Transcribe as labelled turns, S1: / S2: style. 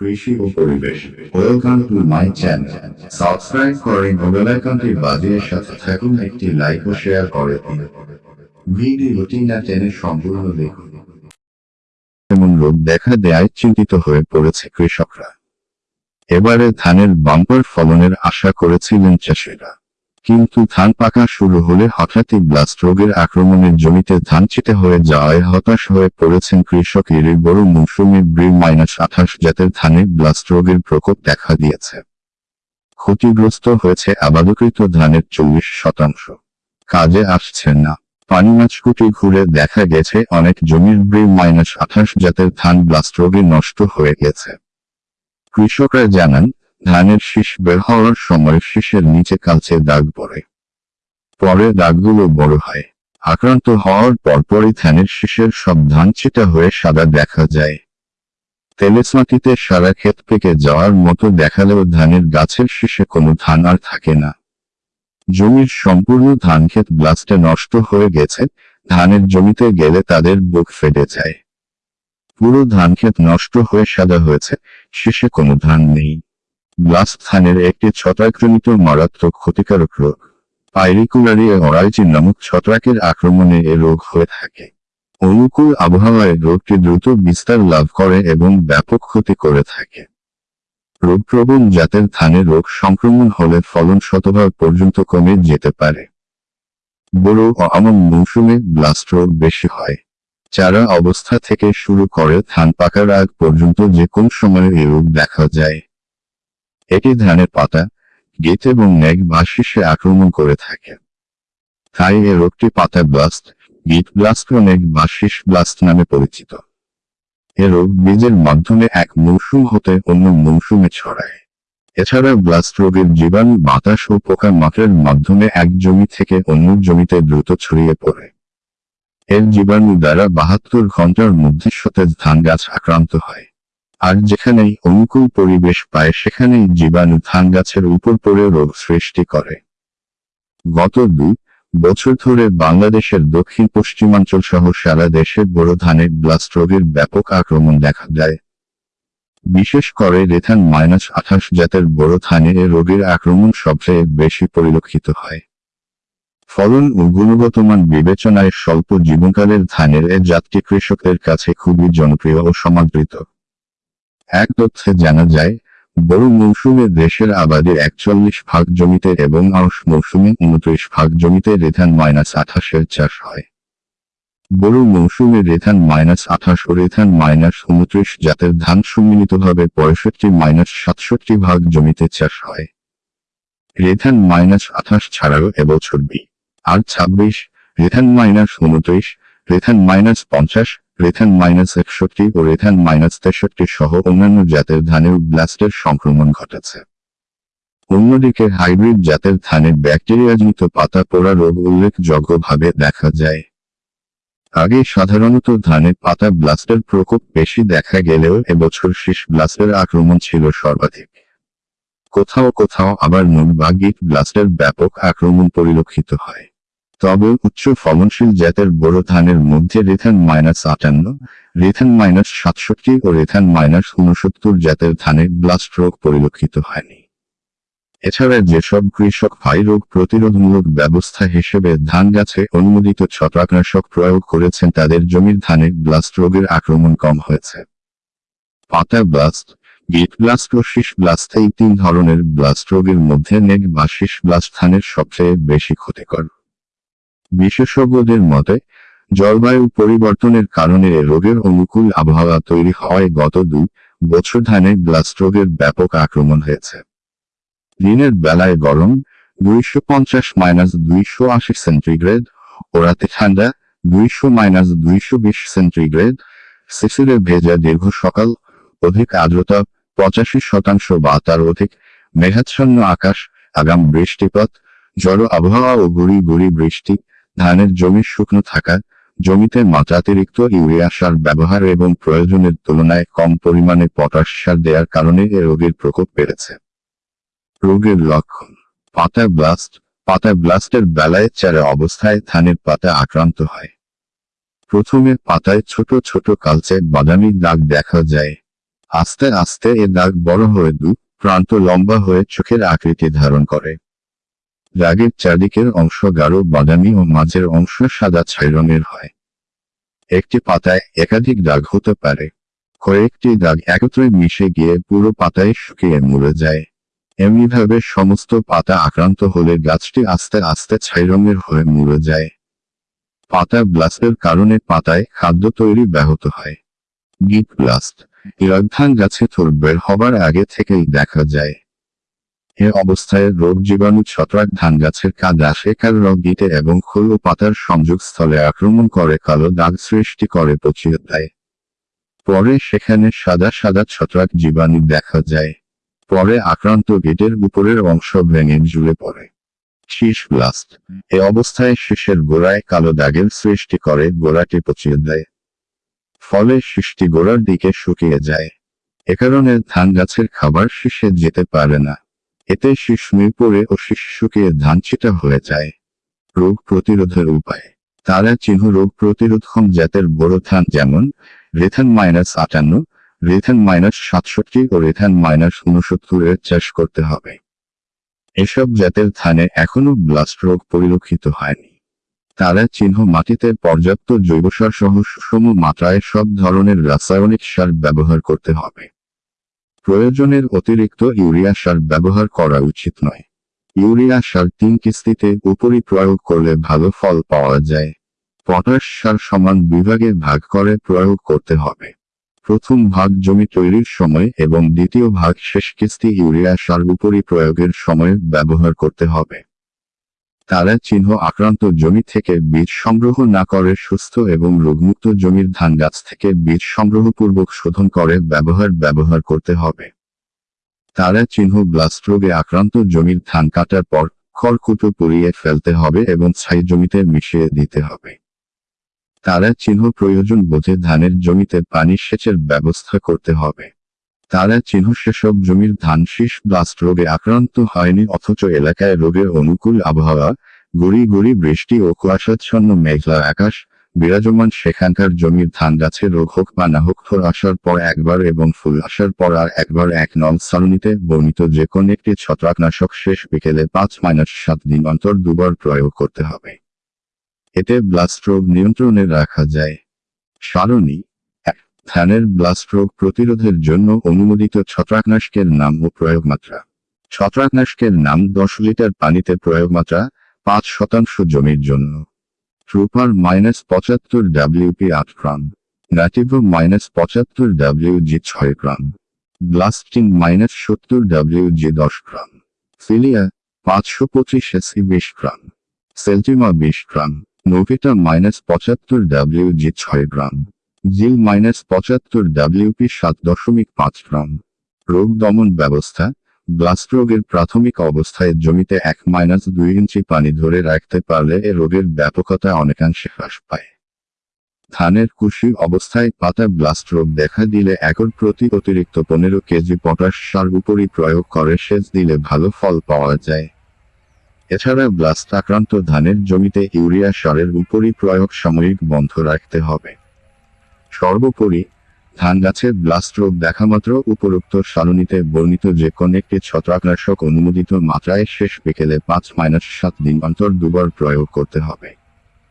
S1: কৃষি ও পরিবেশ। Welcome to my channel. Subscribe করে ও বেল আইকনটি বাজিয়ে সাথে থাকুন, একটি লাইক ও শেয়ার করে দিন। ভিডিওটি না টেনে সম্পূর্ণ দেখুন। এমন রোগ দেখা দেয় চিন্তিত হয়ে পড়েছে কৃষকরা। এবারে ধানের বাম্পার ফলনের আশা করেছিলেন চাষিরা। কিন্তু ধান পাকা শুরু হলে হঠাৎই ব্লাস্ট রোগের আক্রমণের জমিতে ধান চিটে হয়ে যাওয়ায় হতাশ হয়ে পড়েছেন কৃষক এর বড় মৌসুমে ব্রি মাইনাস আঠাশ জাতের ধানে ব্লাস্ট রোগের প্রকোপ দেখা দিয়েছে। ক্ষতিগ্রস্ত হয়েছে আবাদকৃত ধানের চল্লিশ শতাংশ। কাজে আসছে না। পানি মাছকুটি ঘুরে দেখা গেছে অনেক জমির ব্রি মাইনাস আঠাশ জাতের ধান ব্লাস্ট রোগে নষ্ট হয়ে গেছে। কৃষকরা জানান ধানের শীষ বের হওয়ার সময় শীষের নিচে কালচে দাগ পড়ে। পরে দাগগুলো বড় হয়। আক্রান্ত হওয়ার পরপরই ধানের শীষের সব ধান চিটা হয়ে সাদা দেখা যায়। তেলেস মাটিতে সারা ক্ষেত পেকে যাওয়ার মতো দেখালেও ধানের গাছের শীষে কোনো ধান আর থাকে না। জমির সম্পূর্ণ ধান ক্ষেত ব্লাস্টে নষ্ট হয়ে গেছে, ধানের জমিতে গেলে তাদের বুক ফেটে যায়। পুরো ধান ক্ষেত নষ্ট হয়ে সাদা হয়েছে, শেষে কোনো ধান নেই। ব্লাস্ট ধানের একটি ছত্রাকজনিত মারাত্মক ক্ষতিকারক রোগ। পাইরিকুলারি অরাইজি নামক ছত্রাকের আক্রমণে এ রোগ হয়ে থাকে। অনুকূল আবহাওয়ায় রোগটি দ্রুত বিস্তার লাভ করে এবং ব্যাপক ক্ষতি করে থাকে। রোগপ্রবণ জাতের ধানে রোগ সংক্রমণ হলে ফলন শতভাগ পর্যন্ত কমে যেতে পারে। বড় ও আমন মৌসুমে ব্লাস্ট রোগ বেশি হয়। চারা অবস্থা থেকে শুরু করে ধান পাকার আগ পর্যন্ত যে কোন সময়ে এই রোগ দেখা যায়। এটি ধানের পাতা গেট এবং নেক বা শীর্ষে আক্রমণ করে থাকে। তাই এ রোগটি পাতা ব্লাস্ট, গিট ব্লাস্ট ও নেক বা শীষ ব্লাস্ট নামে পরিচিত। এ রোগ বীজের মাধ্যমে এক মৌসুম হতে অন্য মৌসুমে ছড়ায়। এছাড়া ব্লাস্ট রোগের জীবাণু, বাতাস ও পোকা মাকড়ের মাধ্যমে এক জমি থেকে অন্য জমিতে দ্রুত ছড়িয়ে পড়ে। এর জীবাণু দ্বারা বাহাত্তর ঘণ্টার মধ্যে সতেজ ধান গাছ আক্রান্ত হয়। আর যেখানেই অনুকূল পরিবেশ পায় সেখানেই জীবাণু ধান গাছের উপর পড়ে রোগ সৃষ্টি করে। গত দুই বছর ধরে বাংলাদেশের দক্ষিণ পশ্চিমাঞ্চল সহ সারা দেশে বড় ধানে ব্লাস্ট রোগের ব্যাপক আক্রমণ দেখা যায় বিশেষ করে রেথান মাইনাস আঠাশ জাতের বড় ধানে এ রোগের আক্রমণ সবচেয়ে বেশি পরিলক্ষিত হয়। ফলন ও গুণগত মান বিবেচনায় স্বল্প জীবনকালের ধানের এ জাতটি কৃষকদের কাছে খুবই জনপ্রিয় ও সমাদৃত। এক তথ্যে জানা যায় বড় মৌসুমে দেশের আবাদের একচল্লিশ ভাগ জমিতে এবং আউশ মৌসুমে উনত্রিশ ভাগ জমিতে রেথান মাইনাস আঠাশের চাষ হয়। বড় মৌসুমে রেথান মাইনাস আঠাশ ও রেথান মাইনাস উনত্রিশ জাতের ধান সম্মিলিতভাবে পঁয়ষট্টি মাইনাস সাতষট্টি ভাগ জমিতে চাষ হয়। রেথান মাইনাস আঠাশ ছাড়াও এবছর বি, আর ছাব্বিশ, রেথান মাইনাস উনত্রিশ, রেথান মাইনাস পঞ্চাশ রেথান মাইনাস একষট্টি ও রেথান মাইনাস তেষট্টি সহ অন্যান্য জাতের ধানেও ব্লাস্টের সংক্রমণ ঘটেছে। অন্যদিকে হাইব্রিড জাতের ধানে ব্যাকটেরিয়াজনিত পাতা পোড়া রোগ উল্লেখযোগ্যভাবে দেখা যায়। আগে সাধারণত ধানে পাতা ব্লাস্টের প্রকোপ বেশি দেখা গেলেও এবছর শীষ ব্লাস্টের আক্রমণ ছিল সর্বাধিক। কোথাও কোথাও আবার নুন বা গিট ব্লাস্টের ব্যাপক আক্রমণ পরিলক্ষিত হয়। তবে উচ্চ ফলনশীল জাতের বড় ধানের মধ্যে রেথান মাইনাস আটান্ন, রেথান মাইনাস সাতষট্টি ও রেথান মাইনাস উনসত্তর জাতের ধানে ব্লাস্ট রোগ পরিলক্ষিত হয়নি। এছাড়া যেসব কৃষক ভাই রোগ প্রতিরোধমূলক ব্যবস্থা হিসেবে ধান গাছে অনুমোদিত ছত্রাকনাশক প্রয়োগ করেছেন, তাদের জমির ধানে ব্লাস্ট রোগের আক্রমণ কম হয়েছে। পাতা ব্লাস্ট, গিট ব্লাস্ট ও শীষ ব্লাস্ট এই তিন ধরনের ব্লাস্ট রোগের মধ্যে নেক বা শীষ ব্লাস্ট ধানের সবচেয়ে বেশি ক্ষতিকর। বিশেষজ্ঞদের মতে, জলবায়ু পরিবর্তনের কারণে রোগের অনুকূল আবহাওয়া তৈরি হওয়ায় গত দুই বছর ধানে ব্লাস্ট রোগের ব্যাপক আক্রমণ হয়েছে। দিনের বেলায় গরম দুইশো পঞ্চাশ মাইনাস দুইশো আশি সেন্টিগ্রেড ও রাতে ঠান্ডা দুইশো মাইনাস দুইশো বিশ সেন্টিগ্রেড শিশিরে ভেজা দীর্ঘ সকাল, অধিক আর্দ্রতা পঁচাশি শতাংশ বা তার অধিক মেঘাচ্ছন্ন আকাশ, আগাম বৃষ্টিপাত, জড় আবহাওয়া ও গুড়ি গুড়ি বৃষ্টি ধানের জমি শুকনো থাকা জমিতে মাত্রাতিরিক্ত ইউরিয়া সার ব্যবহার এবং প্রয়োজনের তুলনায় কম পরিমাণে পটাশ সার দেওয়ার কারণে এ রোগের প্রকোপ বেড়েছে। রোগের লক্ষণ। পাতা ব্লাস্ট। পাতা ব্লাস্টের বেলায় চারা অবস্থায় ধানের পাতা আক্রান্ত হয়। প্রথমে পাতায় ছোট ছোট কালচে বাদামি দাগ দেখা যায়। আস্তে আস্তে এ দাগ বড় হয়ে দু, প্রান্ত লম্বা হয়ে চোখের আকৃতি ধারণ করে। দাগের চারদিকের অংশ গাঢ় বাদামি ও মাঝের অংশ সাদা ছাই রঙের হয়। একটি পাতায় একাধিক দাগ হতে পারে। কয়েকটি দাগ একত্রে মিশে গিয়ে পুরো পাতায় শুকিয়ে মরে যায়। এমনিভাবে সমস্ত পাতা আক্রান্ত হলে গাছটি আস্তে আস্তে ছাই রঙের হয়ে মরে যায়। পাতা ব্লাস্টের কারণে পাতায় খাদ্য তৈরি ব্যাহত হয়। গিট ব্লাস্ট, এর গাছে থোর বের হবার আগে থেকেই দেখা যায়। এ অবস্থায় রোগ জীবাণু ছত্রাক ধান গাছের কাদা শেখার রোগ গিটে এবং খোল ও পাতার সংযোগস্থলে আক্রমণ করে কালো দাগ সৃষ্টি করে পচিয়ে দেয় পরে সেখানে সাদা সাদা ছত্রাক জীবাণু দেখা যায়। পরে আক্রান্ত গেটের উপরের অংশ ভেঙে জুড়ে পড়ে। শীষ ব্লাস্ট। এ অবস্থায় শীষের গোড়ায় কালো দাগের সৃষ্টি করে গোড়াটি পচিয়ে দেয় ফলে শীষটি গোড়ার দিকে শুকিয়ে যায়। এ কারণে ধান গাছের খাবার শীষে যেতে পারে না। এতে শীষ পড়ে ও শীষ শুকিয়ে ধান ছিটা হয়ে যায়। রোগ প্রতিরোধের উপায়। তারা চিহ্ন রোগ প্রতিরোধক্ষম জাতের বড় ধান যেমন, রেথান মাইনাস আটান্ন, রেথান মাইনাস সাতষট্টি ও রেথান মাইনাস উনসত্তরের চাষ করতে হবে। এসব জাতের ধানে এখনও ব্লাস্ট রোগ পরিলক্ষিত হয়নি। তারা চিহ্ন মাটিতে পর্যাপ্ত জৈবসার সহ সুষম মাত্রায় সব ধরনের রাসায়নিক সার ব্যবহার করতে হবে। প্রয়োজনের অতিরিক্ত ইউরিয়া সার ব্যবহার করা উচিত নয়। ইউরিয়া সার তিন কিস্তিতে উপরি প্রয়োগ করলে ভালো ফল পাওয়া যায়। পটাশ সার সমান বিভাগে ভাগ করে প্রয়োগ করতে হবে। প্রথম ভাগ জমি তৈরির সময় এবং দ্বিতীয় ভাগ শেষ কিস্তি ইউরিয়া সার উপরি প্রয়োগের সময় ব্যবহার করতে হবে। তারা চিহ্ন আক্রান্ত জমি থেকে বীজ সংগ্রহ না করে সুস্থ এবং রোগমুক্ত জমির ধান গাছ থেকে বীজ সংগ্রহপূর্বক শোধন করে ব্যবহার ব্যবহার করতে হবে। তারা চিহ্ন ব্লাস্ট রোগে আক্রান্ত জমির ধান কাটার পর খড়কুটো পুড়িয়ে ফেলতে হবে এবং ছাই জমিতে মিশিয়ে দিতে হবে। তারা চিহ্ন প্রয়োজন বোঝে ধানের জমিতে পানি সেচের ব্যবস্থা করতে হবে। তারা চিহ্ন সেসব জমির ধান শীষ ব্লাস্ট রোগে আক্রান্ত হয়নি অথচ এলাকায় রোগের অনুকূল আবহাওয়া, গুড়ি গুড়ি বৃষ্টি ও কুয়াশাচ্ছন্ন মেঘলা আকাশ, বিরাজমান সেখানকার জমির ধান গাছে রোগ হোক বা না হোক, ফল আসার পর একবার এবং ফুল আসার পর আর একবার এক নল সারণীতে বর্ণিত যে কোন একটি ছত্রাকনাশক শেষ বিকেলে পাঁচ মাইনাস সাত দিন অন্তর দুবার প্রয়োগ করতে হবে। এতে ব্লাস্ট রোগ নিয়ন্ত্রণে রাখা যায়। সারণী ধানের ব্লাস্ট রোগ প্রতিরোধের জন্য অনুমোদিত ছত্রাকনাশকের নাম ও প্রয়োগ মাত্রা ছত্রাকনাশকের নাম দশ লিটার পানিতে প্রয়োগ মাত্রা পাঁচ শতাংশ জমির জন্য। ট্রুপার মাইনাস পঁচাত্তর ডাব্লিউপি আট গ্রাম। নাটিভো মাইনাস পঁচাত্তর ডাব্লিউজি ছয় গ্রাম। ব্লাস্টিং মাইনাস সত্তর ডাব্লিউজি দশ গ্রাম। ফিলিয়া পাঁচশো পঁচিশ এসি বিশ গ্রাম। সেলটিমা বিশ গ্রাম। নোভিটা মাইনাস পঁচাত্তর ডাব্লিউজি ছয় গ্রাম। জিল মাইনাস পঁচাত্তর ডাব্লিউপি সাত দশমিক পাঁচ গ্রাম। রোগ দমন ব্যবস্থা, ব্লাস্ট রোগের প্রাথমিক অবস্থায় জমিতে এক মাইনাস দুই ইঞ্চি পানি ধরে রাখতে পারলে এ রোগের ব্যাপকতা অনেকাংশে হ্রাস পায়। ধানের কুশি অবস্থায় পাতা ব্লাস্ট রোগ দেখা দিলে একর প্রতি অতিরিক্ত পনেরো কেজি পটাশ সার উপরই প্রয়োগ করে সেচ দিলে ভালো ফল পাওয়া যায়। এছাড়া ব্লাস্ট আক্রান্ত ধানের জমিতে ইউরিয়া সারের উপরই প্রয়োগ সাময়িক বন্ধ রাখতে হবে। সর্বোপরি, ধান গাছের ব্লাস্ট রোগ দেখামাত্র উপরোক্ত সারণীতে বর্ণিত যে কোন একটি ছত্রাকনাশক অনুমোদিত মাত্রায় শেষ বিকেলে পাঁচ মাইনাস সাত দিন অন্তর দুবার প্রয়োগ করতে হবে।